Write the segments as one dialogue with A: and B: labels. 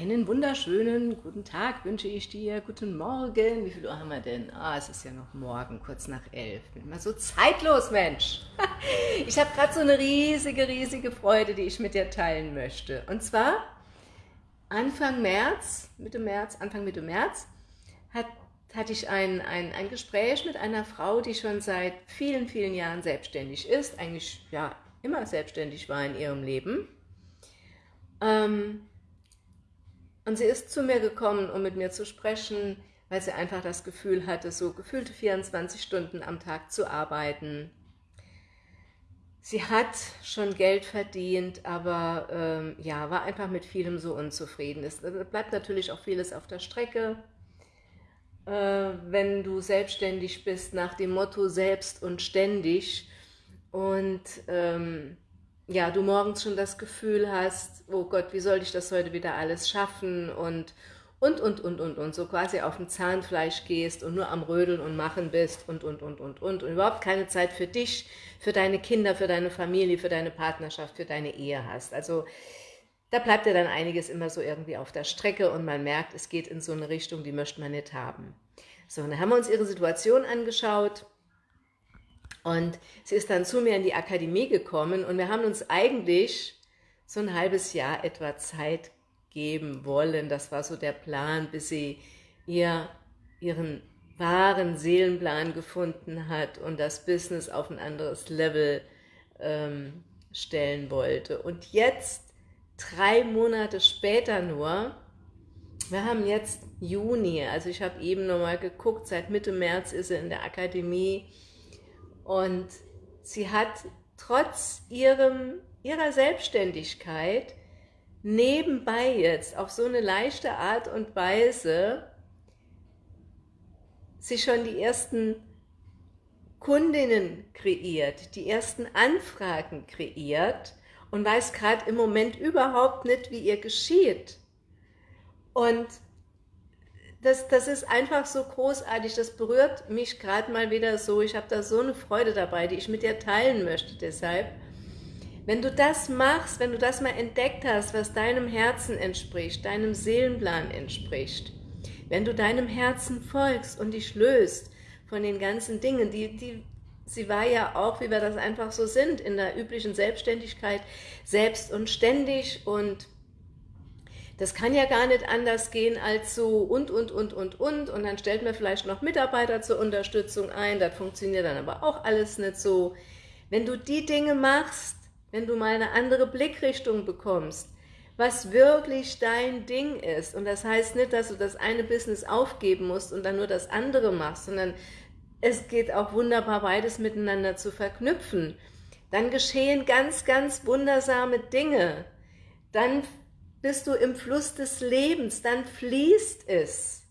A: Einen wunderschönen guten Tag wünsche ich dir, guten Morgen. Wie viel Uhr haben wir denn? Ah, es ist ja noch morgen, kurz nach elf. Bin mal so zeitlos, Mensch. Ich habe gerade so eine riesige, riesige Freude, die ich mit dir teilen möchte. Und zwar Anfang März, Mitte März, Anfang Mitte März, hat, hatte ich ein, ein, ein Gespräch mit einer Frau, die schon seit vielen, vielen Jahren selbstständig ist, eigentlich ja immer selbstständig war in ihrem Leben. Ähm, und sie ist zu mir gekommen, um mit mir zu sprechen, weil sie einfach das Gefühl hatte, so gefühlte 24 Stunden am Tag zu arbeiten. Sie hat schon Geld verdient, aber ähm, ja, war einfach mit vielem so unzufrieden. Es bleibt natürlich auch vieles auf der Strecke. Äh, wenn du selbstständig bist, nach dem Motto selbst und ständig und ähm, ja, du morgens schon das Gefühl hast, oh Gott, wie soll ich das heute wieder alles schaffen und und, und, und, und, und, so quasi auf dem Zahnfleisch gehst und nur am Rödeln und Machen bist und, und, und, und, und, und überhaupt keine Zeit für dich, für deine Kinder, für deine Familie, für deine Partnerschaft, für deine Ehe hast. Also da bleibt ja dann einiges immer so irgendwie auf der Strecke und man merkt, es geht in so eine Richtung, die möchte man nicht haben. So, und dann haben wir uns ihre Situation angeschaut und sie ist dann zu mir in die Akademie gekommen und wir haben uns eigentlich so ein halbes Jahr etwa Zeit geben wollen. Das war so der Plan, bis sie ihr, ihren wahren Seelenplan gefunden hat und das Business auf ein anderes Level ähm, stellen wollte. Und jetzt, drei Monate später nur, wir haben jetzt Juni, also ich habe eben nochmal geguckt, seit Mitte März ist sie in der Akademie, und sie hat trotz ihrem, ihrer Selbstständigkeit nebenbei jetzt auf so eine leichte Art und Weise sich schon die ersten Kundinnen kreiert, die ersten Anfragen kreiert und weiß gerade im Moment überhaupt nicht, wie ihr geschieht. Und das, das ist einfach so großartig, das berührt mich gerade mal wieder so, ich habe da so eine Freude dabei, die ich mit dir teilen möchte, deshalb, wenn du das machst, wenn du das mal entdeckt hast, was deinem Herzen entspricht, deinem Seelenplan entspricht, wenn du deinem Herzen folgst und dich löst von den ganzen Dingen, die, die, sie war ja auch, wie wir das einfach so sind, in der üblichen Selbstständigkeit, selbst und ständig und das kann ja gar nicht anders gehen als so und, und, und, und, und. Und dann stellt man vielleicht noch Mitarbeiter zur Unterstützung ein. Das funktioniert dann aber auch alles nicht so. Wenn du die Dinge machst, wenn du mal eine andere Blickrichtung bekommst, was wirklich dein Ding ist. Und das heißt nicht, dass du das eine Business aufgeben musst und dann nur das andere machst, sondern es geht auch wunderbar, beides miteinander zu verknüpfen. Dann geschehen ganz, ganz wundersame Dinge. Dann bist du im Fluss des Lebens, dann fließt es.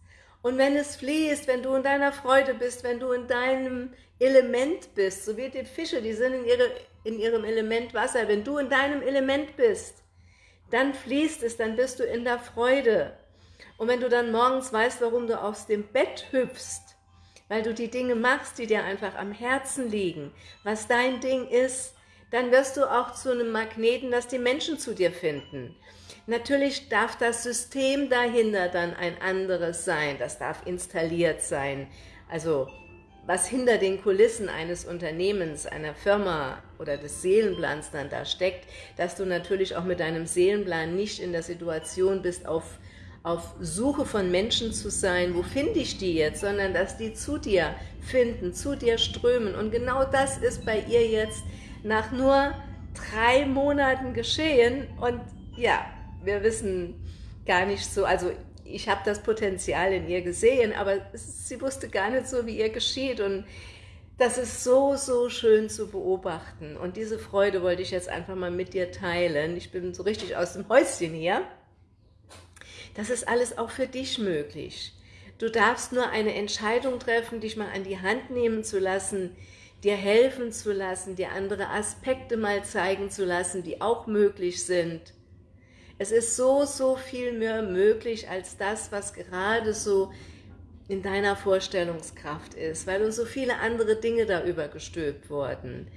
A: Und wenn es fließt, wenn du in deiner Freude bist, wenn du in deinem Element bist, so wie die Fische, die sind in, ihre, in ihrem Element Wasser, wenn du in deinem Element bist, dann fließt es, dann bist du in der Freude. Und wenn du dann morgens weißt, warum du aus dem Bett hüpfst, weil du die Dinge machst, die dir einfach am Herzen liegen, was dein Ding ist, dann wirst du auch zu einem Magneten, dass die Menschen zu dir finden. Natürlich darf das System dahinter dann ein anderes sein, das darf installiert sein. Also was hinter den Kulissen eines Unternehmens, einer Firma oder des Seelenplans dann da steckt, dass du natürlich auch mit deinem Seelenplan nicht in der Situation bist, auf, auf Suche von Menschen zu sein, wo finde ich die jetzt, sondern dass die zu dir finden, zu dir strömen. Und genau das ist bei ihr jetzt nach nur drei Monaten geschehen. Und ja, wir wissen gar nicht so, also ich habe das Potenzial in ihr gesehen, aber sie wusste gar nicht so, wie ihr geschieht und das ist so, so schön zu beobachten und diese Freude wollte ich jetzt einfach mal mit dir teilen. Ich bin so richtig aus dem Häuschen hier. Das ist alles auch für dich möglich. Du darfst nur eine Entscheidung treffen, dich mal an die Hand nehmen zu lassen, dir helfen zu lassen, dir andere Aspekte mal zeigen zu lassen, die auch möglich sind es ist so, so viel mehr möglich als das, was gerade so in deiner Vorstellungskraft ist, weil uns so viele andere Dinge da übergestülpt wurden.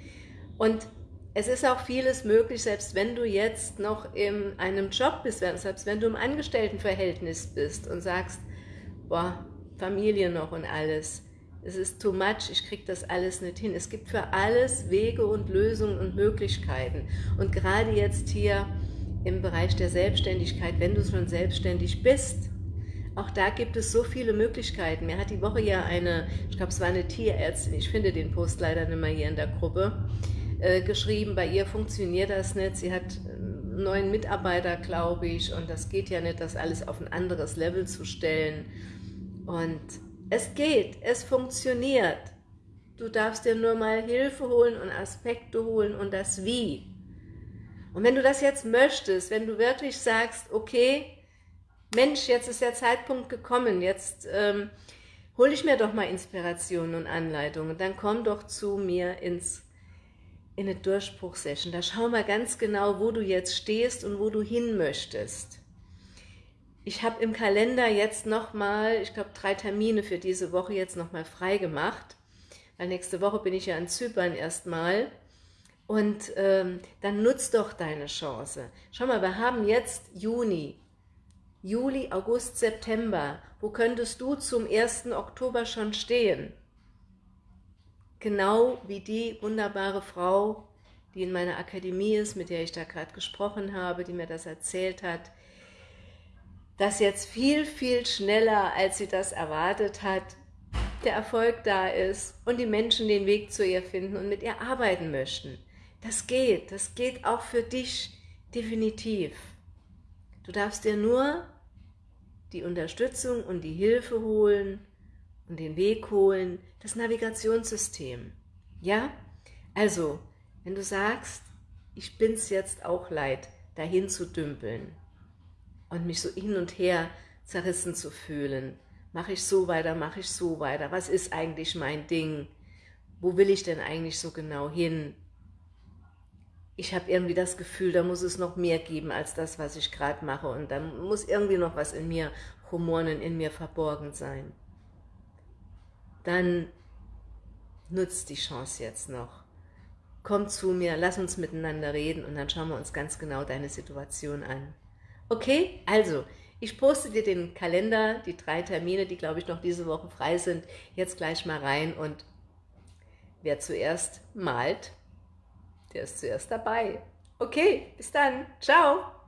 A: Und es ist auch vieles möglich, selbst wenn du jetzt noch in einem Job bist, selbst wenn du im Angestelltenverhältnis bist und sagst, boah, Familie noch und alles, es ist too much, ich kriege das alles nicht hin. Es gibt für alles Wege und Lösungen und Möglichkeiten. Und gerade jetzt hier im Bereich der Selbstständigkeit, wenn du schon selbstständig bist, auch da gibt es so viele Möglichkeiten. Mir hat die Woche ja eine, ich glaube es war eine Tierärztin, ich finde den Post leider nicht mehr hier in der Gruppe, äh, geschrieben, bei ihr funktioniert das nicht, sie hat einen neuen Mitarbeiter, glaube ich, und das geht ja nicht, das alles auf ein anderes Level zu stellen. Und es geht, es funktioniert. Du darfst dir nur mal Hilfe holen und Aspekte holen und das Wie. Und wenn du das jetzt möchtest, wenn du wirklich sagst, okay, Mensch, jetzt ist der Zeitpunkt gekommen, jetzt ähm, hole ich mir doch mal Inspirationen und Anleitungen, dann komm doch zu mir ins, in eine Durchbruchsession. Da schau mal ganz genau, wo du jetzt stehst und wo du hin möchtest. Ich habe im Kalender jetzt nochmal, ich glaube drei Termine für diese Woche jetzt nochmal frei gemacht, weil nächste Woche bin ich ja in Zypern erstmal. Und ähm, dann nutz doch deine Chance. Schau mal, wir haben jetzt Juni, Juli, August, September. Wo könntest du zum 1. Oktober schon stehen? Genau wie die wunderbare Frau, die in meiner Akademie ist, mit der ich da gerade gesprochen habe, die mir das erzählt hat, dass jetzt viel, viel schneller, als sie das erwartet hat, der Erfolg da ist und die Menschen den Weg zu ihr finden und mit ihr arbeiten möchten. Das geht, das geht auch für dich definitiv. Du darfst dir nur die Unterstützung und die Hilfe holen und den Weg holen, das Navigationssystem. Ja? Also, wenn du sagst, ich bin es jetzt auch leid, dahin zu dümpeln und mich so hin und her zerrissen zu fühlen, mache ich so weiter, mache ich so weiter, was ist eigentlich mein Ding, wo will ich denn eigentlich so genau hin, ich habe irgendwie das Gefühl, da muss es noch mehr geben als das, was ich gerade mache und da muss irgendwie noch was in mir rumoren in mir verborgen sein. Dann nutzt die Chance jetzt noch. Komm zu mir, lass uns miteinander reden und dann schauen wir uns ganz genau deine Situation an. Okay, also, ich poste dir den Kalender, die drei Termine, die glaube ich noch diese Woche frei sind, jetzt gleich mal rein und wer zuerst malt, der ist zuerst dabei. Okay, bis dann. Ciao.